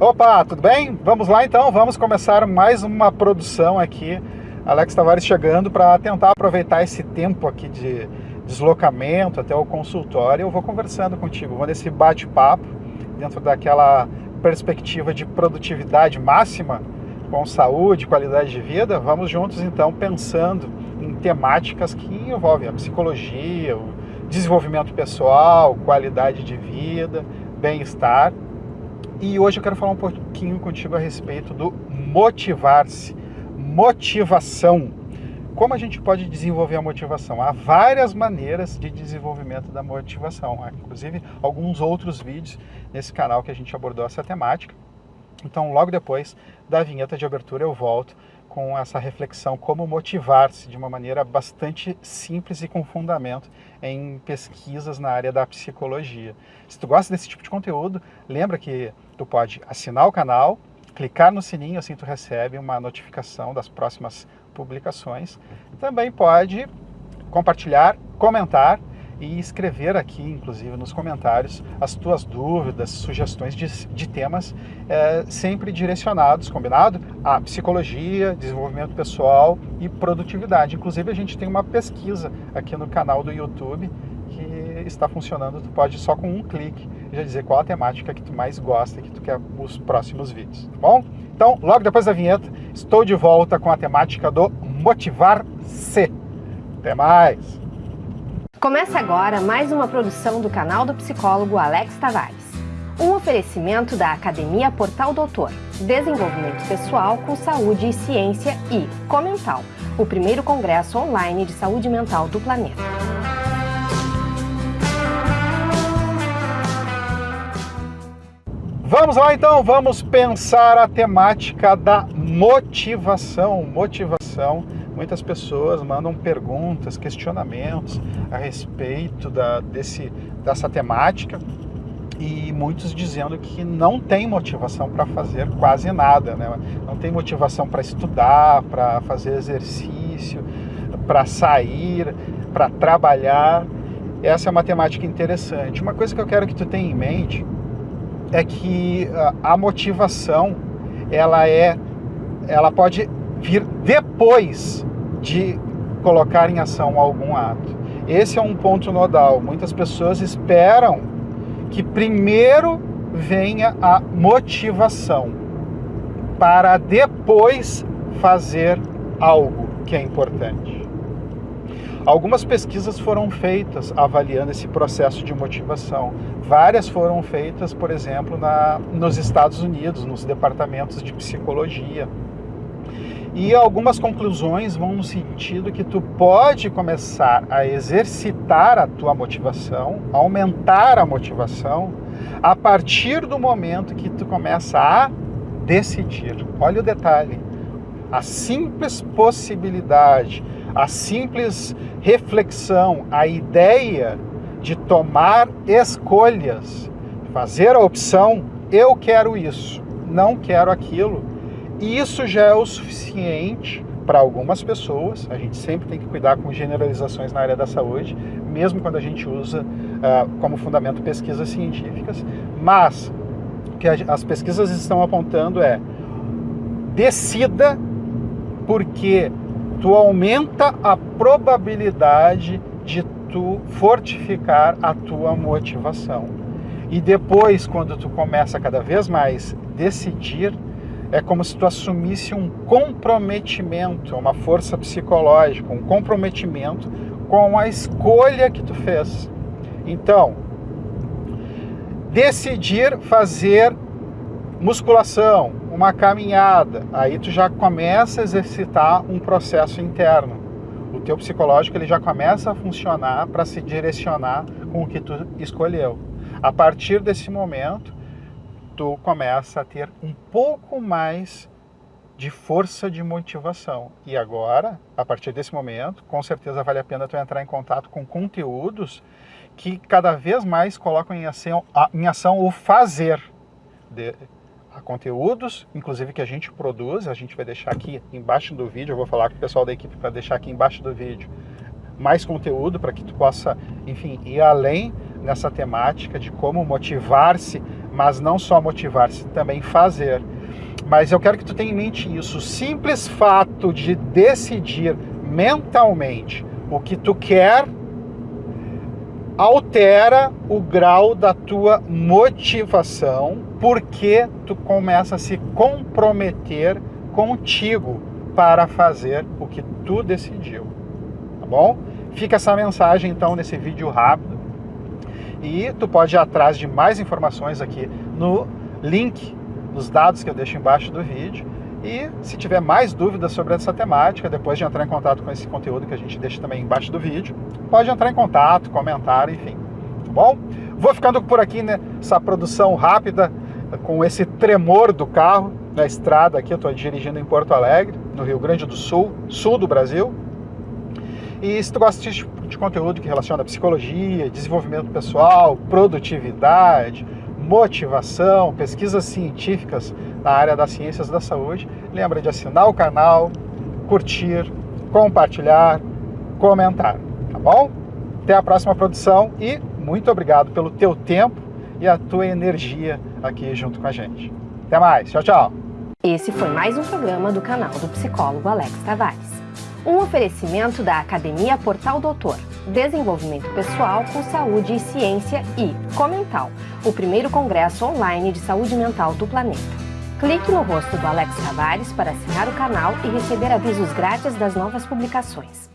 Opa, tudo bem? Vamos lá então, vamos começar mais uma produção aqui. Alex Tavares chegando para tentar aproveitar esse tempo aqui de deslocamento até o consultório. Eu vou conversando contigo, vou nesse bate-papo dentro daquela perspectiva de produtividade máxima com saúde, qualidade de vida. Vamos juntos então pensando em temáticas que envolvem a psicologia, o desenvolvimento pessoal, qualidade de vida, bem-estar e hoje eu quero falar um pouquinho contigo a respeito do motivar-se, motivação. Como a gente pode desenvolver a motivação? Há várias maneiras de desenvolvimento da motivação, Há, inclusive alguns outros vídeos nesse canal que a gente abordou essa temática. Então, logo depois da vinheta de abertura, eu volto com essa reflexão como motivar-se de uma maneira bastante simples e com fundamento em pesquisas na área da psicologia. Se tu gosta desse tipo de conteúdo, lembra que tu pode assinar o canal, clicar no sininho, assim tu recebe uma notificação das próximas publicações. Também pode compartilhar, comentar e escrever aqui, inclusive nos comentários, as tuas dúvidas, sugestões de, de temas, é, sempre direcionados, combinado? A psicologia, desenvolvimento pessoal e produtividade. Inclusive a gente tem uma pesquisa aqui no canal do YouTube que está funcionando, tu pode só com um clique já dizer qual a temática que tu mais gosta, que tu quer os próximos vídeos, tá bom? Então, logo depois da vinheta, estou de volta com a temática do motivar-se. Até mais! Começa agora mais uma produção do canal do psicólogo Alex Tavares. Um oferecimento da Academia Portal Doutor, Desenvolvimento Pessoal com Saúde e Ciência e Comental, o primeiro congresso online de saúde mental do planeta. Vamos lá então, vamos pensar a temática da motivação. Motivação muitas pessoas mandam perguntas, questionamentos a respeito da, desse, dessa temática e muitos dizendo que não tem motivação para fazer quase nada, né? não tem motivação para estudar, para fazer exercício, para sair, para trabalhar. Essa é uma temática interessante. Uma coisa que eu quero que tu tenha em mente é que a motivação ela é ela pode vir depois de colocar em ação algum ato. Esse é um ponto nodal. Muitas pessoas esperam que primeiro venha a motivação para depois fazer algo que é importante. Algumas pesquisas foram feitas avaliando esse processo de motivação. Várias foram feitas, por exemplo, na, nos Estados Unidos, nos departamentos de psicologia. E algumas conclusões vão no sentido que tu pode começar a exercitar a tua motivação, aumentar a motivação, a partir do momento que tu começa a decidir. Olha o detalhe. A simples possibilidade, a simples reflexão, a ideia de tomar escolhas, fazer a opção, eu quero isso, não quero aquilo, isso já é o suficiente para algumas pessoas, a gente sempre tem que cuidar com generalizações na área da saúde, mesmo quando a gente usa uh, como fundamento pesquisas científicas, mas o que as pesquisas estão apontando é decida porque tu aumenta a probabilidade de tu fortificar a tua motivação. E depois, quando tu começa cada vez mais decidir, é como se tu assumisse um comprometimento, uma força psicológica, um comprometimento com a escolha que tu fez. Então, decidir fazer musculação, uma caminhada, aí tu já começa a exercitar um processo interno. O teu psicológico ele já começa a funcionar para se direcionar com o que tu escolheu. A partir desse momento, tu começa a ter um pouco mais de força de motivação. E agora, a partir desse momento, com certeza vale a pena tu entrar em contato com conteúdos que cada vez mais colocam em ação, em ação o fazer. De, a conteúdos, inclusive que a gente produz, a gente vai deixar aqui embaixo do vídeo, eu vou falar com o pessoal da equipe para deixar aqui embaixo do vídeo mais conteúdo para que tu possa, enfim, ir além nessa temática de como motivar-se mas não só motivar-se, também fazer. Mas eu quero que tu tenha em mente isso. O simples fato de decidir mentalmente o que tu quer altera o grau da tua motivação, porque tu começa a se comprometer contigo para fazer o que tu decidiu. Tá bom? Fica essa mensagem então nesse vídeo rápido. E tu pode ir atrás de mais informações aqui no link, nos dados que eu deixo embaixo do vídeo. E se tiver mais dúvidas sobre essa temática, depois de entrar em contato com esse conteúdo que a gente deixa também embaixo do vídeo, pode entrar em contato, comentar, enfim. Tá bom? Vou ficando por aqui nessa produção rápida, com esse tremor do carro na estrada aqui. Eu estou dirigindo em Porto Alegre, no Rio Grande do Sul, sul do Brasil. E se tu gosta tipo de conteúdo que relaciona psicologia, desenvolvimento pessoal, produtividade, motivação, pesquisas científicas na área das ciências da saúde, lembra de assinar o canal, curtir, compartilhar, comentar, tá bom? Até a próxima produção e muito obrigado pelo teu tempo e a tua energia aqui junto com a gente. Até mais, tchau, tchau! Esse foi mais um programa do canal do psicólogo Alex Tavares. Um oferecimento da Academia Portal Doutor, Desenvolvimento Pessoal com Saúde e Ciência e Comental, o primeiro congresso online de saúde mental do planeta. Clique no rosto do Alex Tavares para assinar o canal e receber avisos grátis das novas publicações.